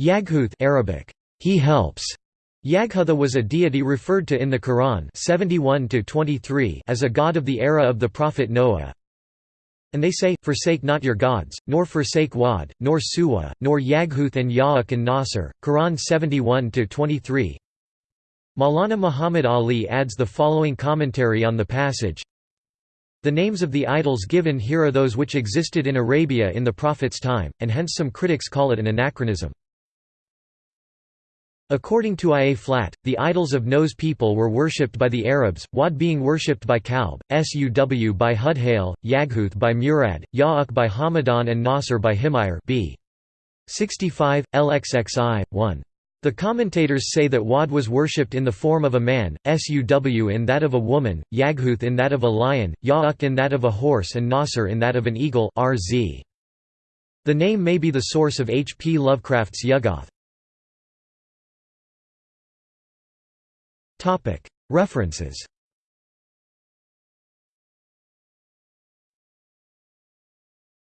Yaghuth Arabic, he helps. Yaghutha was a deity referred to in the Quran 71 as a god of the era of the prophet Noah. And they say, Forsake not your gods, nor forsake Wad, nor Suwa, nor Yaghuth and Ya'uk and Nasr. Quran 71 23. Maulana Muhammad Ali adds the following commentary on the passage the names of the idols given here are those which existed in Arabia in the Prophet's time, and hence some critics call it an anachronism. According to Ia Flat, the idols of Noah's people were worshipped by the Arabs, Wad being worshipped by Kalb, Suw by Hudhail, Yaghuth by Murad, Ya'uk by Hamadan and Nasr by Himayr b. 65, LXXI, 1. The commentators say that Wad was worshipped in the form of a man, Suw in that of a woman, Yaghuth in that of a lion, Ya'uk in that of a horse and Nasr in that of an eagle RZ. The name may be the source of H. P. Lovecraft's Yuggoth. References